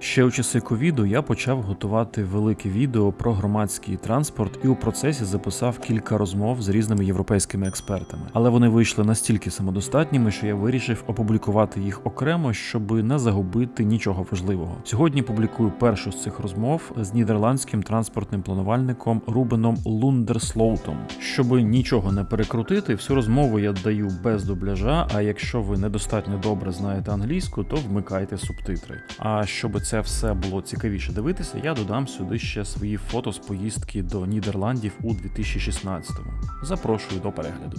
Ще у часи ковіду я почав готувати велике відео про громадський транспорт і у процесі записав кілька розмов з різними європейськими експертами. Але вони вийшли настільки самодостатніми, що я вирішив опублікувати їх окремо, щоб не загубити нічого важливого. Сьогодні публікую першу з цих розмов з нідерландським транспортним планувальником Рубеном Лундерслоутом. Щоб нічого не перекрутити, всю розмову я даю без дубляжа. А якщо ви недостатньо добре знаєте англійську, то вмикайте субтитри. А щоб це все було цікавіше дивитися, я додам сюди ще свої фото з поїздки до Нідерландів у 2016-му. Запрошую до перегляду.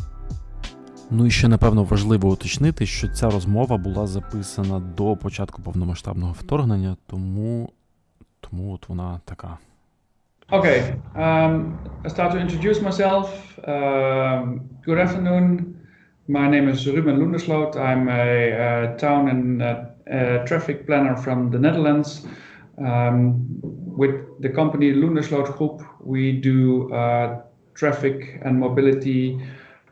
Ну і ще напевно важливо уточнити, що ця розмова була записана до початку повномасштабного вторгнення, тому, тому от вона така. Okay, um, I start to introduce myself. Um, good afternoon. My name is Ruben Loendersloot. I'm a, uh town and uh, uh, traffic planner from the Netherlands. Um, with the company Loendersloot Group, we do uh, traffic and mobility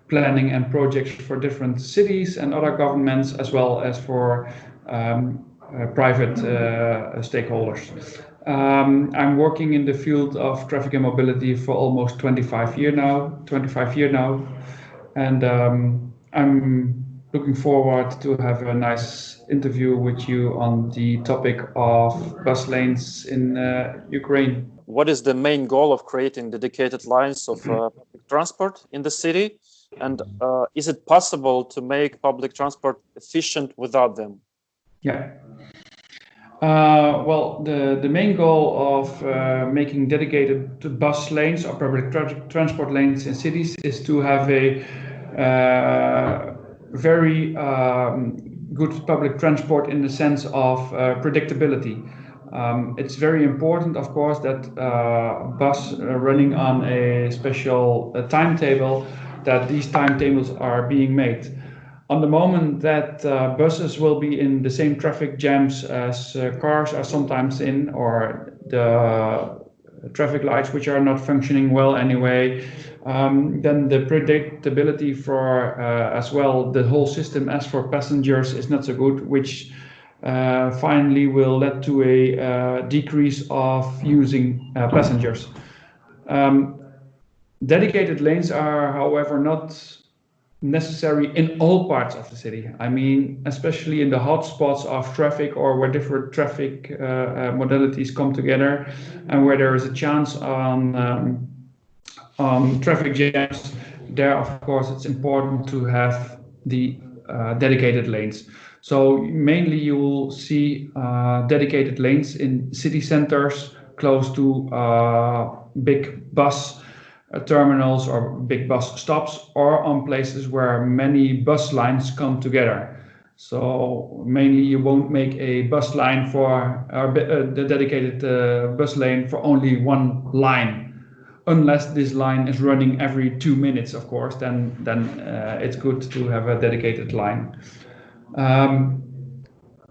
planning and projects for different cities and other governments, as well as for um, uh, private uh, stakeholders. Um, I'm working in the field of traffic and mobility for almost 25 years now. 25 years now, and um, I'm looking forward to have a nice interview with you on the topic of bus lanes in uh, Ukraine. what is the main goal of creating dedicated lines of uh, public transport in the city? And uh, is it possible to make public transport efficient without them? Yeah. Uh, well, the, the main goal of uh, making dedicated bus lanes or public tra- transport lanes in cities is to have a uh, very um, good public transport in the sense of uh, predictability. Um, it's very important, of course, that uh, bus uh, running on a special timetable, that these timetables are being made. On the moment that uh, buses will be in the same traffic jams as uh, cars are sometimes in, or the traffic lights which are not functioning well anyway, um, then the predictability for uh, as well the whole system as for passengers is not so good, which uh, finally will lead to a uh, decrease of using uh, passengers. Um, dedicated lanes are, however, not necessary in all parts of the city. I mean, especially in the hotspots of traffic or where different traffic uh, uh, modalities come together and where there is a chance on, um, on traffic jams, there, of course, it's important to have the uh, dedicated lanes. So mainly you will see uh, dedicated lanes in city centers close to uh, big bus terminals or big bus stops or on places where many bus lines come together. So mainly you won't make a bus line for uh, the dedicated uh, bus lane for only one line, unless this line is running every two minutes, of course. Then then uh, it's good to have a dedicated line. Um,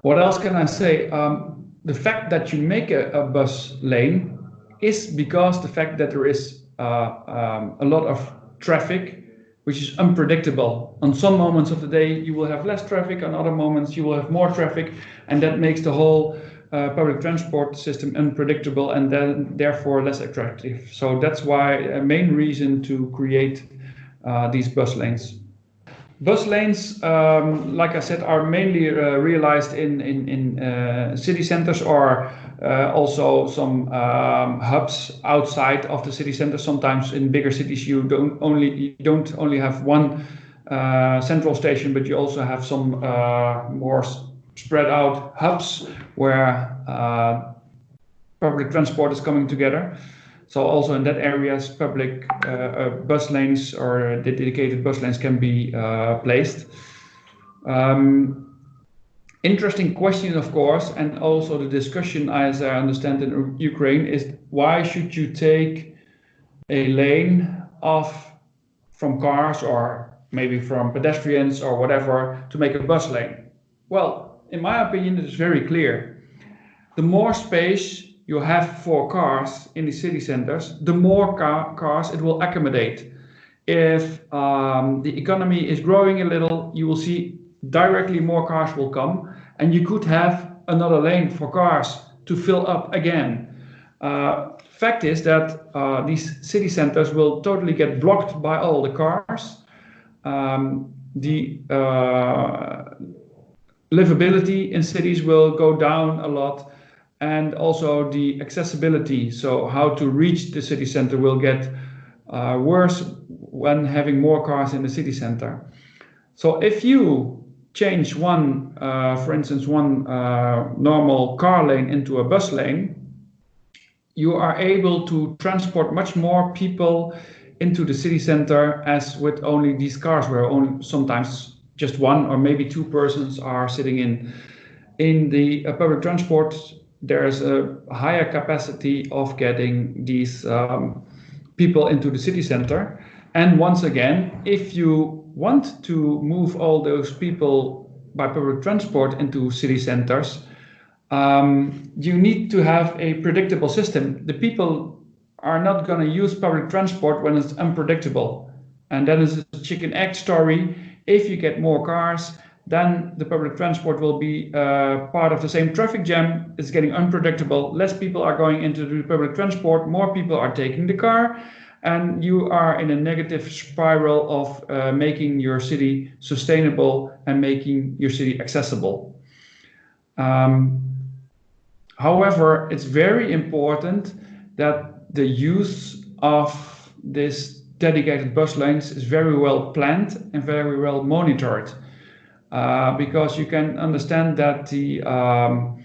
what else can I say? Um, the fact that you make a, a, bus lane is because the fact that there is uh, um, a lot of traffic, which is unpredictable. On some moments of the day, you will have less traffic. On other moments, you will have more traffic, and that makes the whole uh, public transport system unpredictable and then therefore less attractive. So that's why a main reason to create uh, these bus lanes. Bus lanes, um, like I said, are mainly uh, realized in in, in uh, city centers or uh, also some um, hubs outside of the city center. Sometimes in bigger cities, you don't only you don't only have one uh, central station, but you also have some uh, more spread out hubs where uh, public transport is coming together. So also in that areas, public uh, uh, bus lanes or dedicated bus lanes can be uh, placed. Um, interesting question, of course, and also the discussion, as I understand in Ukraine, is why should you take a lane off from cars or maybe from pedestrians or whatever to make a bus lane? Well, in my opinion, it is very clear. The more space you have for cars in the city centers, the more car cars it will accommodate. If um, the economy is growing a little, you will see directly more cars will come, and you could have another lane for cars to fill up again. Uh, fact is that uh, these city centers will totally get blocked by all the cars. Um, the uh, livability in cities will go down a lot and also the accessibility so how to reach the city center will get uh, worse when having more cars in the city center so if you change one uh, for instance one uh, normal car lane into a bus lane you are able to transport much more people into the city center as with only these cars where only sometimes just one or maybe two persons are sitting in. In the uh, public transport, there's a higher capacity of getting these um, people into the city center. And once again, if you want to move all those people by public transport into city centers, um, you need to have a predictable system. The people are not going to use public transport when it's unpredictable. And that is a chicken egg story if you get more cars, then the public transport will be uh, part of the same traffic jam. It's getting unpredictable. Less people are going into the public transport, more people are taking the car, and you are in a negative spiral of uh, making your city sustainable and making your city accessible. Um, however, it's very important that the use of this dedicated bus lanes is very well planned and very well monitored uh, because you can understand that the um,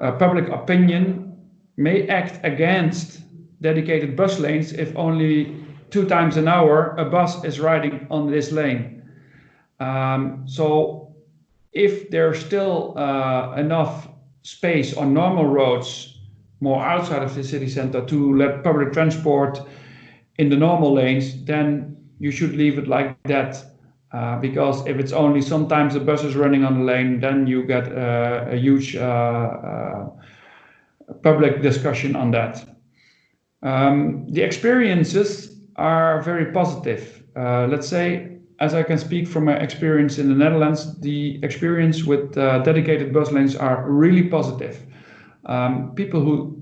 uh, public opinion may act against dedicated bus lanes if only two times an hour a bus is riding on this lane. Um, so if there's still uh, enough space on normal roads more outside of the city center to let public transport in the normal lanes, then you should leave it like that. Uh, because if it's only sometimes the bus is running on the lane, then you get uh, a huge uh, uh public discussion on that. Um, the experiences are very positive. Uh, let's say, as I can speak from my experience in the Netherlands, the experience with uh, dedicated bus lanes are really positive. Um, people who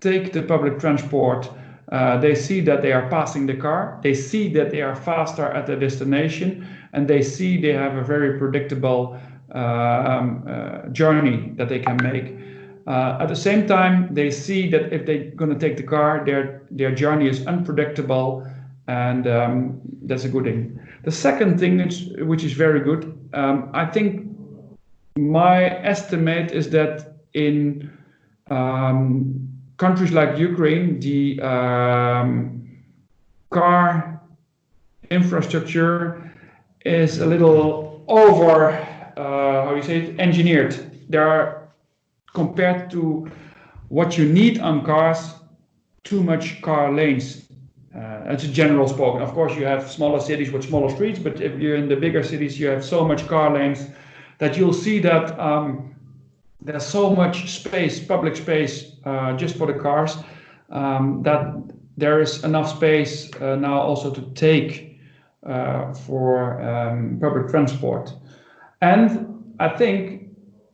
take the public transport uh, they see that they are passing the car, they see that they are faster at the destination, and they see they have a very predictable uh, um, uh, journey that they can make. Uh, at the same time, they see that if they're going to take the car, their their journey is unpredictable, and um, that's a good thing. The second thing, which, which is very good, um, I think my estimate is that in um, countries like Ukraine, the um, car infrastructure is a little over, uh, how you say it, engineered. There are, compared to what you need on cars, too much car lanes. Uh, that's a general spoken. Of course, you have smaller cities with smaller streets, but if you're in the bigger cities, you have so much car lanes that you'll see that um, there's so much space, public space, uh, just for the cars, um, that there is enough space uh, now also to take uh, for um, public transport. And I think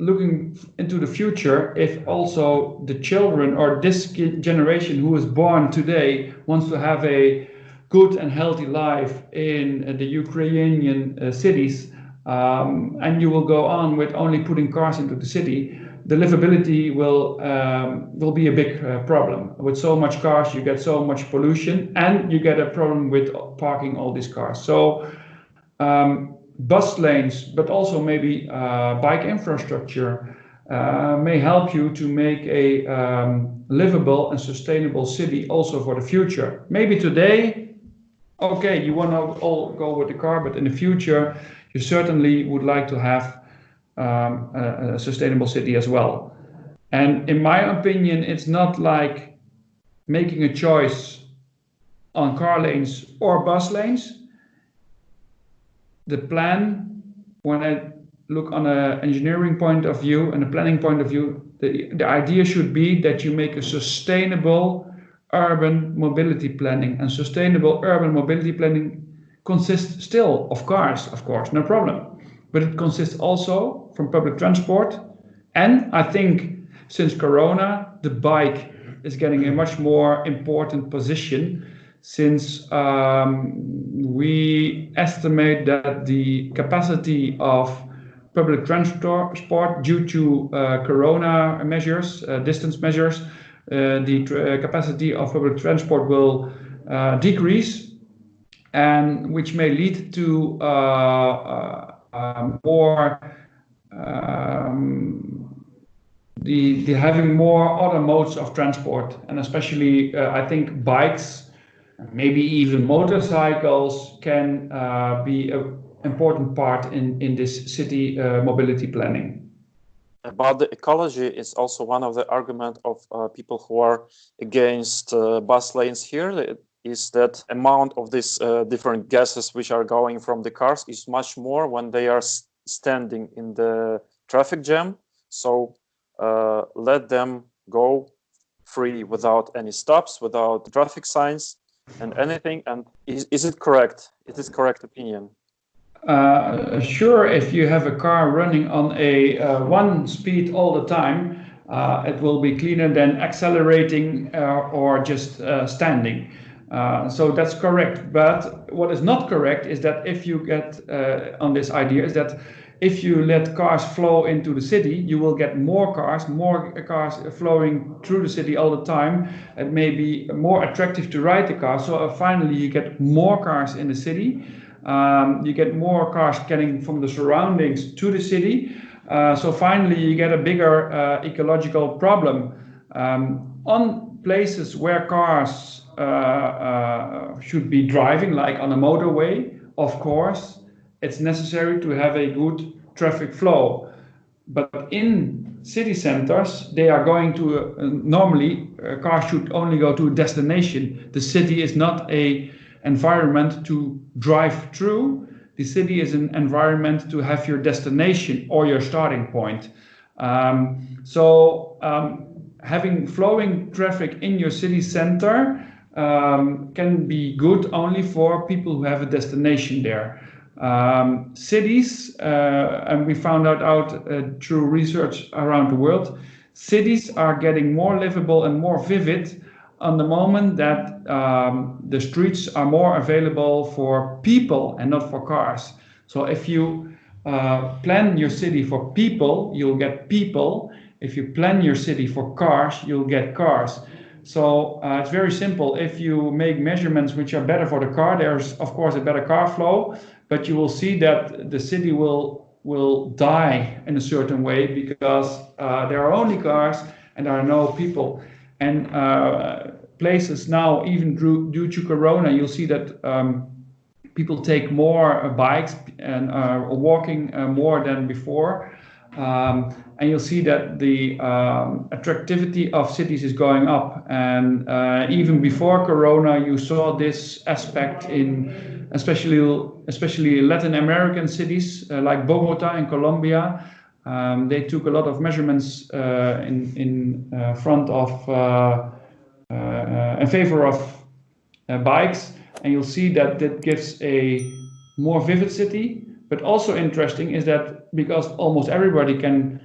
looking into the future, if also the children or this generation who is born today wants to have a good and healthy life in the Ukrainian uh, cities, um, and you will go on with only putting cars into the city, the livability will um, will be a big uh, problem. With so much cars, you get so much pollution, and you get a problem with parking all these cars. So um, bus lanes, but also maybe uh, bike infrastructure uh, may help you to make a um, livable and sustainable city also for the future. Maybe today, okay, you want to all go with the car, but in the future, you certainly would like to have um, a, a sustainable city as well. And in my opinion, it's not like making a choice on car lanes or bus lanes. The plan, when I look on an engineering point of view and a planning point of view, the, the idea should be that you make a sustainable urban mobility planning. And sustainable urban mobility planning consists still of cars, of course, no problem. But it consists also from public transport. And I think since Corona, the bike is getting a much more important position since um, we estimate that the capacity of public transport due to uh, corona measures, uh, distance measures, uh, the uh, capacity of public transport will uh, decrease, and which may lead to more um, the, the having more other modes of transport, and especially I think bikes maybe even motorcycles can uh, be an important part in, in this city uh, mobility planning. About the ecology is also one of the argument of uh, people who are against bus lanes here is that amount of these uh, different gases which are going from the cars is much more when they are standing in the traffic jam. So uh, let them go free without any stops, without traffic signs and anything. And is, is it correct? Is this correct opinion? Uh, sure, if you have a car running on a uh, one speed all the time, uh, it will be cleaner than accelerating uh, or just uh, standing. Uh, so that's correct. But what is not correct is that if you get on this idea is that if you let cars flow into the city, you will get more cars, more cars flowing through the city all the time. It may be more attractive to ride the car. So uh, finally, you get more cars in the city. Um, you get more cars getting from the surroundings to the city. Uh, so finally, you get a bigger uh, ecological problem. Um, on places where cars uh, uh, should be driving, like on a motorway, of course, it's necessary to have a good traffic flow. But in city centers, they are going to uh, normally a car should only go to a destination. The city is not a environment to drive through. The city is an environment to have your destination or your starting point. Um, so um, having flowing traffic in your city center um, can be good only for people who have a destination there. Um, cities, uh, and we found that out uh, through research around the world, cities are getting more livable and more vivid on the moment that um, the streets are more available for people and not for cars. So if you uh, plan your city for people, you'll get people. If you plan your city for cars, you'll get cars. So uh, it's very simple. If you make measurements which are better for the car, there's of course a better car flow but you will see that the city will will die in a certain way because uh, there are only cars and there are no people. And uh, places now, even due, to Corona, you'll see that um, people take more uh, bikes and are walking uh, more than before. Um, and you'll see that the um, attractivity of cities is going up. And uh, even before Corona, you saw this aspect in especially especially Latin American cities uh, like Bogota in Colombia. Um, they took a lot of measurements uh, in in uh, front of uh, uh, in favor of bikes, and you'll see that that gives a more vivid city. But also interesting is that because almost everybody can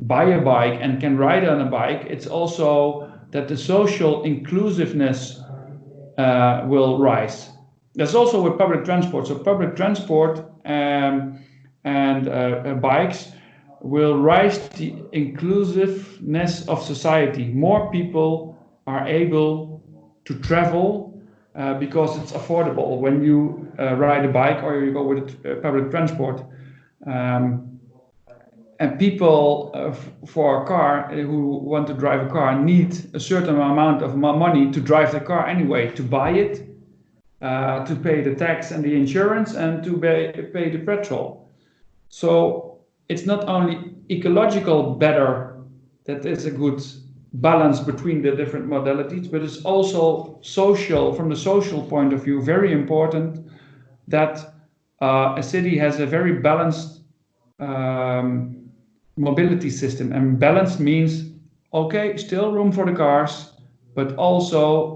buy a bike and can ride on a bike, it's also that the social inclusiveness uh, will rise. That's also with public transport. So public transport um, and uh, uh, bikes will rise to the inclusiveness of society. More people are able to travel uh, because it's affordable when you uh, ride a bike or you go with uh, public transport. Um, and people uh, for a car who want to drive a car need a certain amount of money to drive the car anyway, to buy it uh, to pay the tax and the insurance and to pay, pay the petrol. So it's not only ecological better that is a good balance between the different modalities, but it's also social, from the social point of view, very important that uh, a city has a very balanced um, mobility system. And balance means, okay, still room for the cars, but also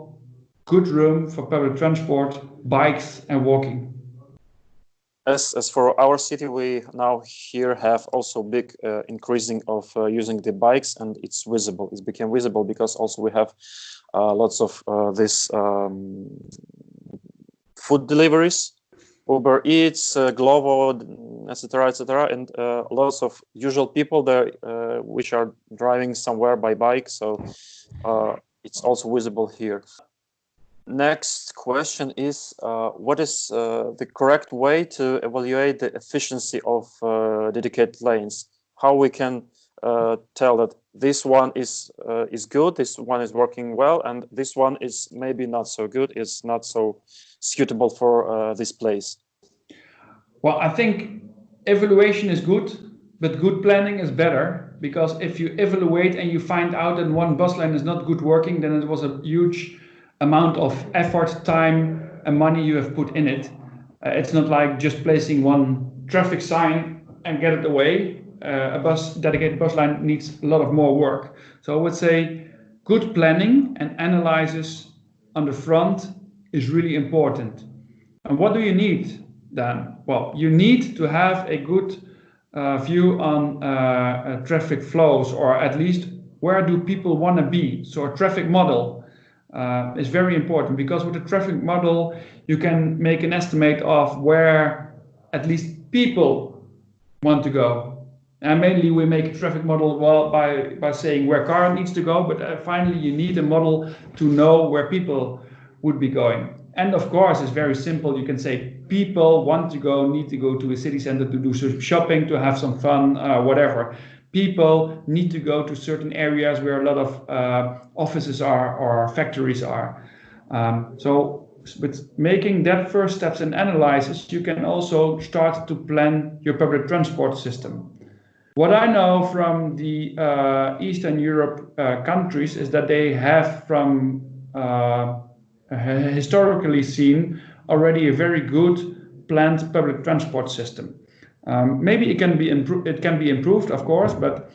good room for public transport, bikes, and walking. as as for our city, we now here have also big uh, increasing of uh, using the bikes, and it's visible. It became visible because also we have uh, lots of uh, this um, food deliveries, Uber Eats, uh, Glovo, etc., etc., and uh, lots of usual people there which are driving somewhere by bike. So it's also visible here next question is uh, what is uh, the correct way to evaluate the efficiency of uh, dedicated lanes? How we can uh, tell that this one is uh, is good this one is working well and this one is maybe not so good is not so suitable for uh, this place? Well i think evaluation is good but good planning is better because if you evaluate and you find out that one bus lane is not good working then it was a huge amount of effort, time, and money you have put in it. Uh, it's not like just placing one traffic sign and get it away. Uh, a bus dedicated bus line needs a lot of more work. So I would say good planning and analysis on the front is really important. And what do you need then? Well, you need to have a good uh, view on uh, uh, traffic flows, or at least where do people want to be? So a traffic model uh, is very important because with a traffic model, you can make an estimate of where at least people want to go. And mainly we make a traffic model well by, by saying where car needs to go, but uh, finally you need a model to know where people would be going. And of course, it's very simple. You can say people want to go, need to go to a city center to do some shopping, to have some fun, uh, whatever people need to go to certain areas where a lot of uh, offices are or factories are. Um, so with making that first steps and analysis, you can also start to plan your public transport system. What I know from the uh, Eastern Europe uh, countries is that they have from uh, historically seen already a very good planned public transport system. Um, maybe it can be improved. It can be improved, of course, but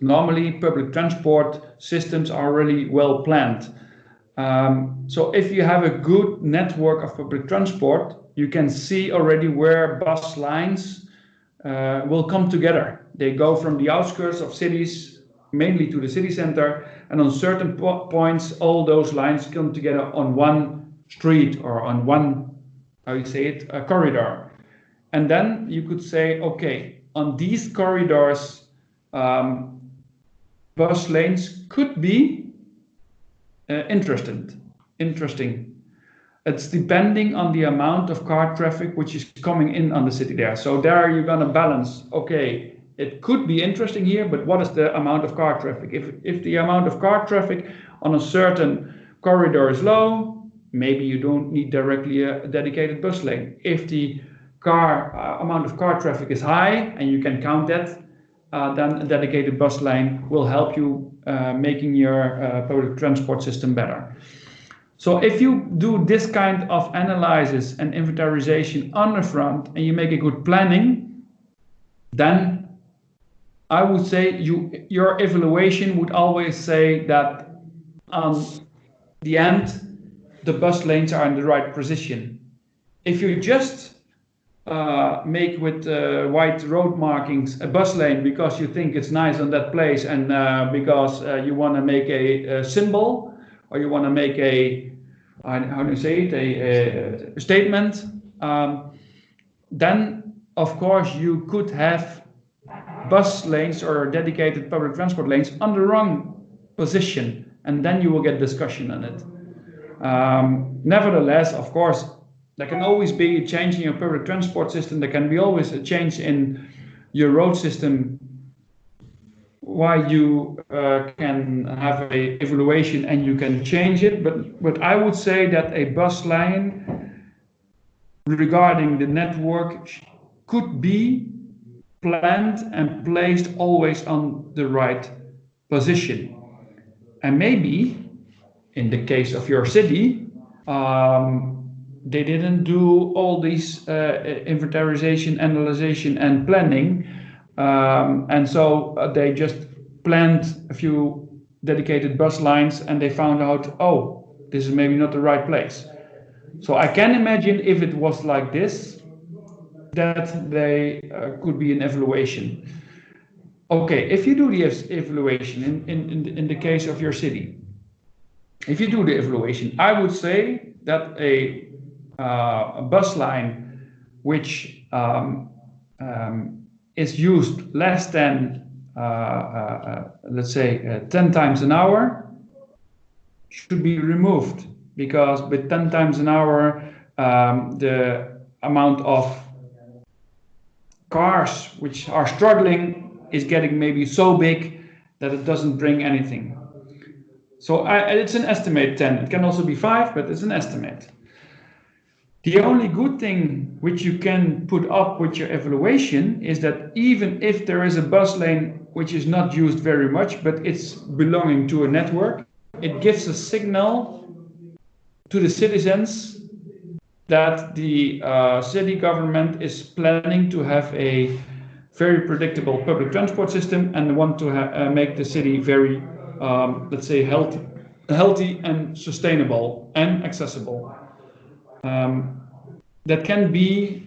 normally public transport systems are really well planned. Um, so if you have a good network of public transport, you can see already where bus lines uh, will come together. They go from the outskirts of cities, mainly to the city center, and on certain po points, all those lines come together on one street or on one, how you say it, a corridor. And then you could say, okay, on these corridors, um, bus lanes could be uh, interesting. Interesting. It's depending on the amount of car traffic which is coming in on the city there. So there you're gonna balance. Okay, it could be interesting here, but what is the amount of car traffic? If if the amount of car traffic on a certain corridor is low, maybe you don't need directly a dedicated bus lane. If the car uh, amount of car traffic is high and you can count that, uh, then a dedicated bus lane will help you uh, making your uh, public transport system better. So if you do this kind of analysis and inventarization on the front and you make a good planning, then I would say you your evaluation would always say that on the end the bus lanes are in the right position. If you just uh, make with uh, white road markings a bus lane because you think it's nice on that place and uh, because uh, you want to make a, a, symbol or you want to make a how do you say it? A, a statement. Um, then of course you could have bus lanes or dedicated public transport lanes on the wrong position and then you will get discussion on it. Um, nevertheless of course there can always be a change in your public transport system. There can be always a change in your road system why you uh, can have a evaluation and you can change it. But, but I would say that a bus line regarding the network could be planned and placed always on the right position. And maybe in the case of your city, um, they didn't do all these uh, inventarization, analyzation, and planning. Um, and so uh, they just planned a few dedicated bus lines and they found out, oh, this is maybe not the right place. So I can imagine if it was like this, that they uh, could be an evaluation. Okay, if you do the evaluation in, the, case of your city, if you do the evaluation, I would say that a bus line which um, um, is used less than, uh, uh, uh let's say, uh, 10 times an hour should be removed because with 10 times an hour, um, the amount of cars which are struggling is getting maybe so big that it doesn't bring anything. So I, it's an estimate 10. It can also be 5, but it's an estimate. The only good thing which you can put up with your evaluation is that even if there is a bus lane which is not used very much, but it's belonging to a network, it gives a signal to the citizens that the uh, city government is planning to have a very predictable public transport system and want to uh, make the city very, um, let's say, healthy, healthy and sustainable and accessible. Um, that can be,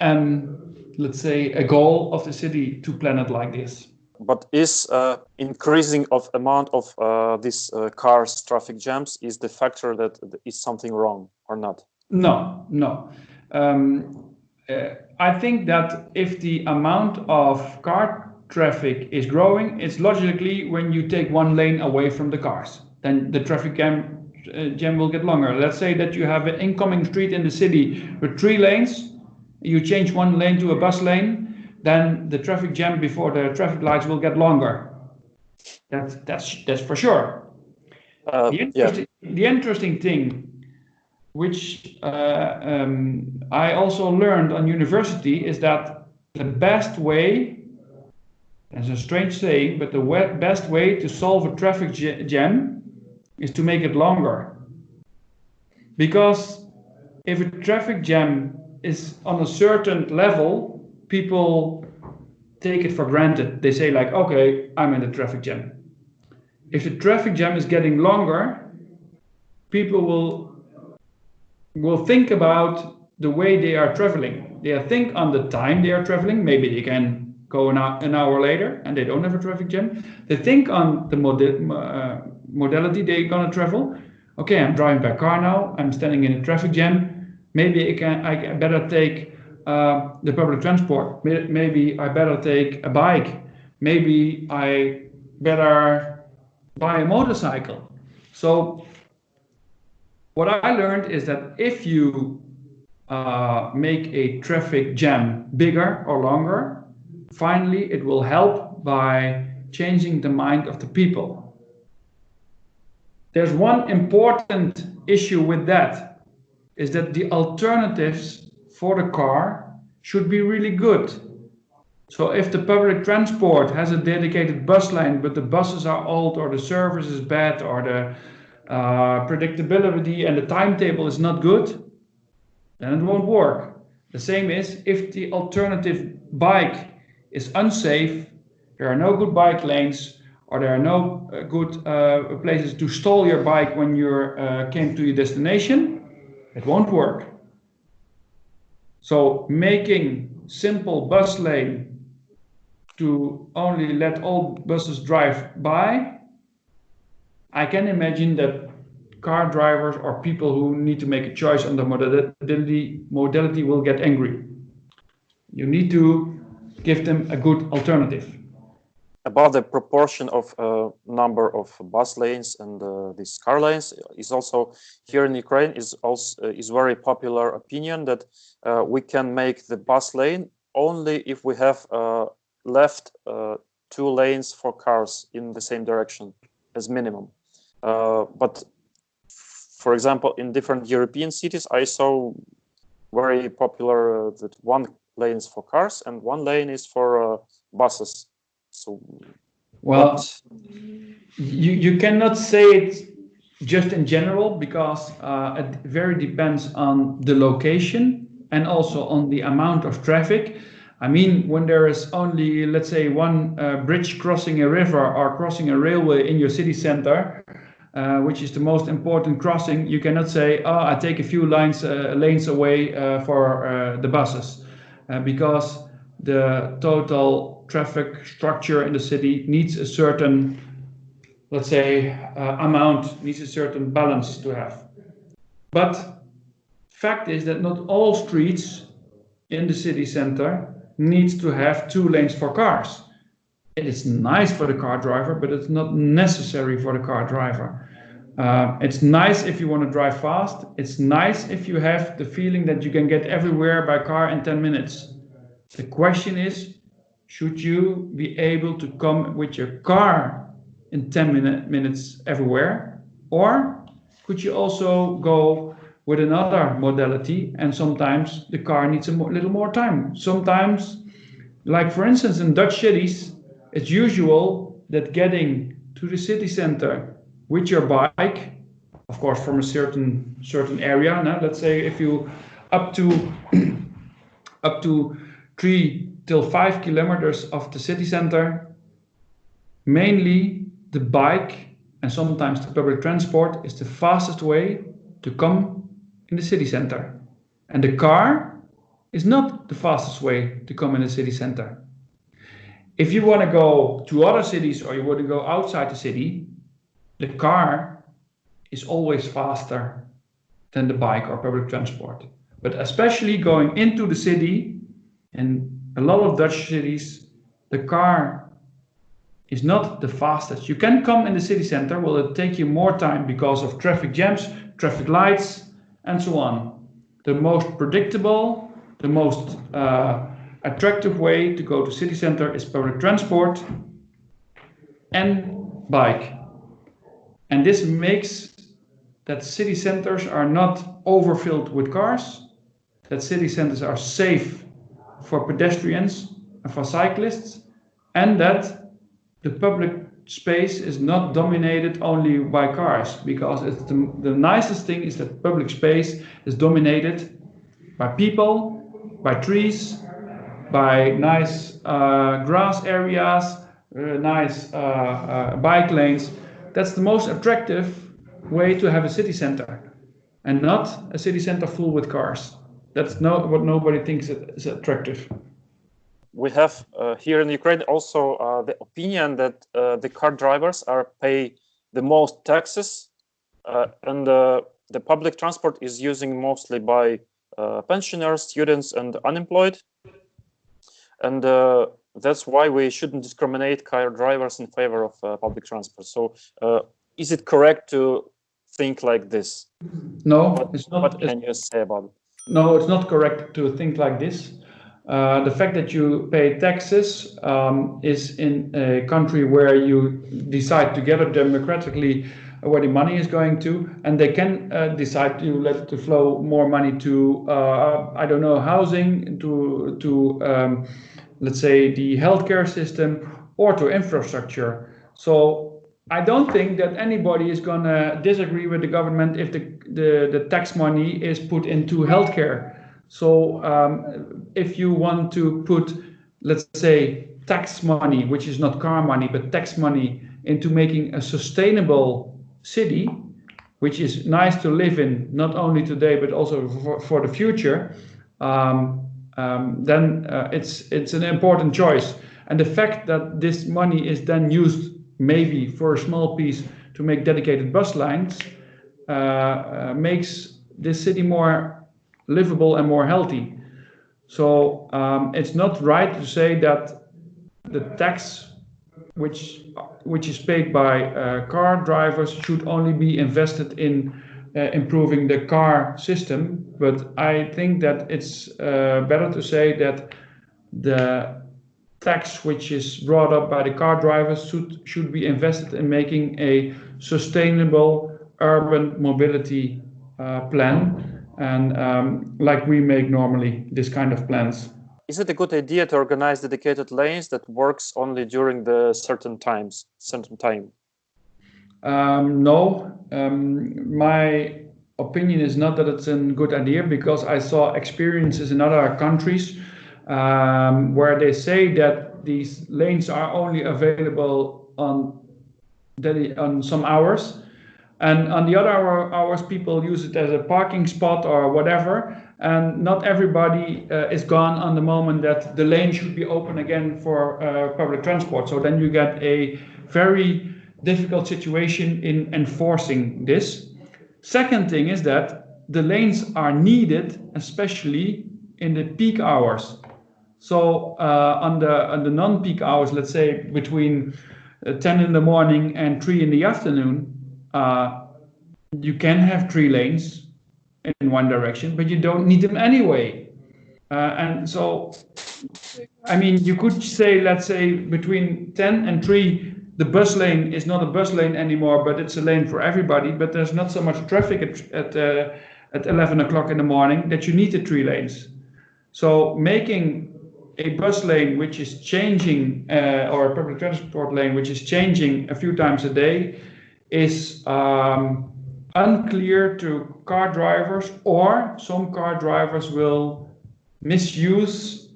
um, let's say, a goal of the city to plan it like this. But is uh, increasing of amount of uh, these uh, cars traffic jams is the factor that is something wrong or not? No no. Um, uh, i think that if the amount of car traffic is growing it's logically when you take one lane away from the cars then the traffic jam, uh, jam will get longer let's say that you have an incoming street in the city with three lanes you change one lane to a bus lane then the traffic jam before the traffic lights will get longer. That's that's that's for sure. Uh, the, interesting, yeah. the interesting thing, which uh, um, I also learned on university, is that the best way, as a strange saying, but the best way to solve a traffic jam is to make it longer. Because if a traffic jam is on a certain level, people take it for granted. They say like, okay, I'm in a traffic jam. If the traffic jam is getting longer, people will will think about the way they are traveling. They think on the time they are traveling. Maybe they can go an hour, an hour later and they don't have a traffic jam. They think on the mod uh, modality they're gonna travel. Okay, I'm driving by car now. I'm standing in a traffic jam. Maybe I can I better take uh, the public transport. Maybe I better take a bike. Maybe I better buy a motorcycle. So what I learned is that if you uh, make a traffic jam bigger or longer, finally it will help by changing the mind of the people. There's one important issue with that, is that the alternatives for the car should be really good. So if the public transport has a dedicated bus line, but the buses are old or the service is bad or the uh, predictability and the timetable is not good, then it won't work. The same is if the alternative bike is unsafe, there are no good bike lanes, or there are no uh, good uh, places to stall your bike when you uh, came to your destination, it won't work. So making simple bus lane to only let all buses drive by, I can imagine that car drivers or people who need to make a choice on the modality, modality will get angry. You need to give them a good alternative about the proportion of uh, number of bus lanes and uh, these car lanes is also here in Ukraine is also uh, is very popular opinion that uh, we can make the bus lane only if we have uh, left uh, two lanes for cars in the same direction as minimum. but for example, in different European cities, I saw very popular that one lane is for cars and one lane is for buses so, well, you you cannot say it just in general because uh, it very depends on the location and also on the amount of traffic. I mean, when there is only, let's say, one uh, bridge crossing a river or crossing a railway in your city center, uh, which is the most important crossing, you cannot say, "Oh, I take a few lines uh, lanes away uh, for uh, the buses," uh, because the total traffic structure in the city needs a certain, let's say, uh, amount, needs a certain balance to have. But fact is that not all streets in the city center needs to have two lanes for cars. It is nice for the car driver, but it's not necessary for the car driver. Uh, it's nice if you want to drive fast. It's nice if you have the feeling that you can get everywhere by car in 10 minutes. The question is, should you be able to come with your car in 10 minute, minutes everywhere? Or could you also go with another modality and sometimes the car needs a little more time. Sometimes, like for instance in Dutch cities, it's usual that getting to the city center with your bike, of course from a certain certain area, now let's say if you up to up to three till five kilometers of the city center, mainly the bike and sometimes the public transport is the fastest way to come in the city center. And the car is not the fastest way to come in the city center. If you want to go to other cities or you want to go outside the city, the car is always faster than the bike or public transport. But especially going into the city, and a lot of Dutch cities, the car is not the fastest. You can come in the city center, will it take you more time because of traffic jams, traffic lights, and so on. The most predictable, the most uh, attractive way to go to city center is public transport and bike. And this makes that city centers are not overfilled with cars, that city centers are safe for pedestrians and for cyclists, and that the public space is not dominated only by cars because it's the, the nicest thing is that public space is dominated by people, by trees, by nice uh, grass areas, uh, nice uh, uh, bike lanes. That's the most attractive way to have a city center and not a city center full with cars. That's not what nobody thinks is attractive we have uh, here in Ukraine also uh, the opinion that uh, the car drivers are pay the most taxes uh, and uh, the public transport is using mostly by uh, pensioners, students and unemployed. And that's why we shouldn't discriminate car drivers in favor of public transport. So is it correct to think like this? No, what, it's not. What can you say about it? No, it's not correct to think like this. Uh, the fact that you pay taxes um, is in a country where you decide together democratically where the money is going to, and they can uh, decide to let to flow more money to uh, I don't know housing, to to um, let's say the healthcare system or to infrastructure. So I don't think that anybody is going to disagree with the government if the, the, the tax money is put into healthcare so um, if you want to put, let's say, tax money, which is not car money, but tax money into making a sustainable city, which is nice to live in, not only today, but also for, for the future, um, um, then uh, it's, it's an important choice. And the fact that this money is then used maybe for a small piece to make dedicated bus lines uh, uh, makes this city more livable and more healthy. So um, it's not right to say that the tax which which is paid by uh, car drivers should only be invested in uh, improving the car system. But I think that it's uh, better to say that the tax which is brought up by the car drivers should should be invested in making a sustainable urban mobility uh, plan and um, like we make normally this kind of plans. Is it a good idea to organize dedicated lanes that works only during the certain times, certain time? Um, no, um, my opinion is not that it's a good idea because I saw experiences in other countries um, where they say that these lanes are only available on on some hours And on the other hour, hours, people use it as a parking spot or whatever. And not everybody uh, is gone on the moment that the lane should be open again for uh, public transport. So then you get a very difficult situation in enforcing this. Second thing is that the lanes are needed, especially in the peak hours. So on the on the non-peak hours, let's say between uh, 10 in the morning and 3 in the afternoon, uh, you can have three lanes in one direction, but you don't need them anyway. Uh, and so, I mean, you could say, let's say between 10 and 3, the bus lane is not a bus lane anymore, but it's a lane for everybody. But there's not so much traffic at at, uh, at 11 o'clock in the morning that you need the three lanes. So making a bus lane which is changing, uh, or a public transport lane which is changing a few times a day, is um, unclear to car drivers, or some car drivers will misuse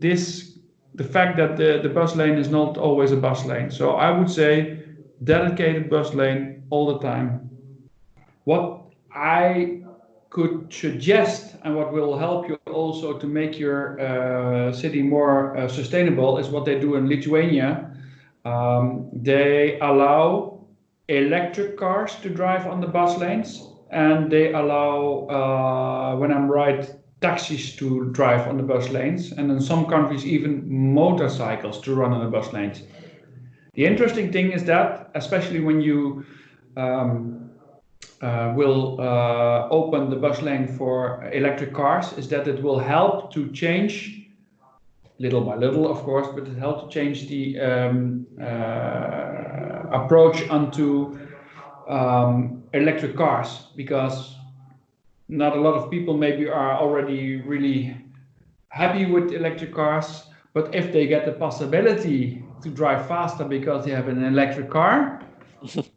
this the fact that the, the bus lane is not always a bus lane. So I would say dedicated bus lane all the time. What I could suggest and what will help you also to make your uh, city more uh, sustainable is what they do in Lithuania. Um, they allow electric cars to drive on the bus lanes and they allow, uh, when I'm right, taxis to drive on the bus lanes and in some countries even motorcycles to run on the bus lanes. The interesting thing is that, especially when you um, will uh, open the bus lane for electric cars, is that it will help to change, little by little, of course, but it helps to change the um, uh, approach onto um, electric cars because not a lot of people maybe are already really happy with electric cars, but if they get the possibility to drive faster because they have an electric car,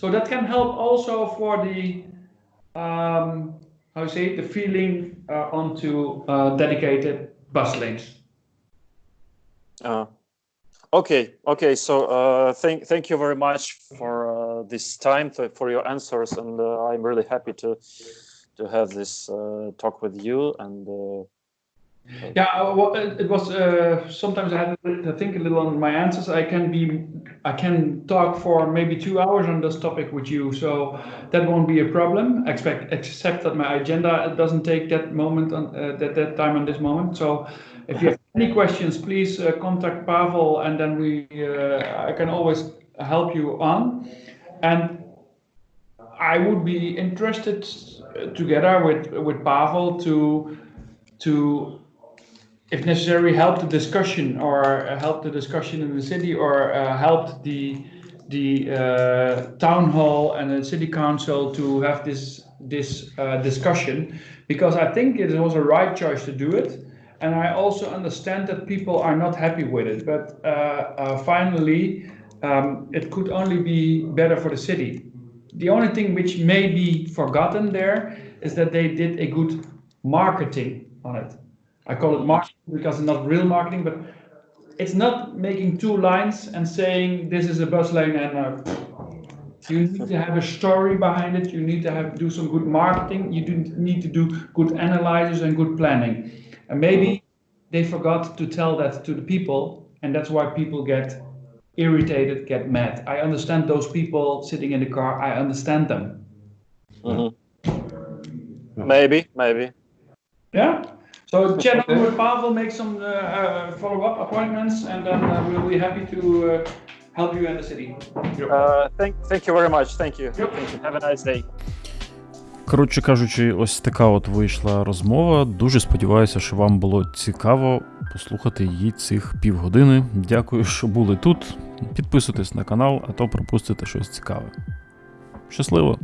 so that can help also for the um, how you say the feeling uh, onto uh, dedicated bus lanes. Uh, okay, okay. So uh, thank thank you very much for uh, this time to, for your answers, and uh, I'm really happy to to have this uh, talk with you. And Yeah, uh, well, it it was uh, sometimes I had to think a little on my answers. I can be, I can talk for maybe two hours on this topic with you, so that won't be a problem. Expect, except that my agenda doesn't take that moment on uh, that that time on this moment. So, if you have any questions, please uh, contact Pavel, and then we, uh, I can always help you on. And I would be interested, uh, together with with Pavel, to to if necessary, help the discussion or uh, help the discussion in the city or uh, help the the uh, town hall and the city council to have this this uh, discussion because I think it was a right choice to do it. And I also understand that people are not happy with it, but uh, finally, um, it could only be better for the city. The only thing which may be forgotten there is that they did a good marketing on it. I call it marketing because it's not real marketing, but it's not making two lines and saying this is a bus lane and uh, you need to have a story behind it. You need to have do some good marketing. You do need to do good analysis and good planning. And maybe they forgot to tell that to the people, and that's why people get irritated, get mad. I understand those people sitting in the car. I understand them. mhm. maybe, maybe. Yeah. So chat on with Pavel, make some uh, uh, follow-up appointments, and then uh, we'll be happy to uh, help you in the city. Uh, thank thank you very much. Thank you. Thank you. Have a nice day. Коротше кажучи, ось така от вийшла розмова. Дуже сподіваюся, що вам було цікаво послухати її цих півгодини. Дякую, що були тут. Підписуйтесь на канал, а то пропустите щось цікаве. Щасливо!